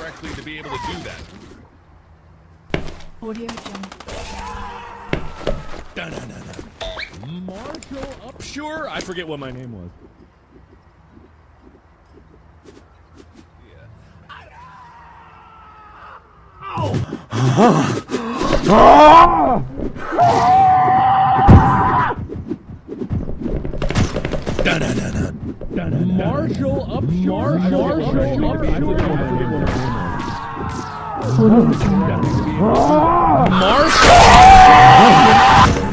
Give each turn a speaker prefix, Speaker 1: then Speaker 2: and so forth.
Speaker 1: likely to be able to do that.
Speaker 2: Audio Jungle.
Speaker 1: Marshall Upshur? I forget what my name was. Ah! Marshall Upshur? Marshall Upshur? Marshall?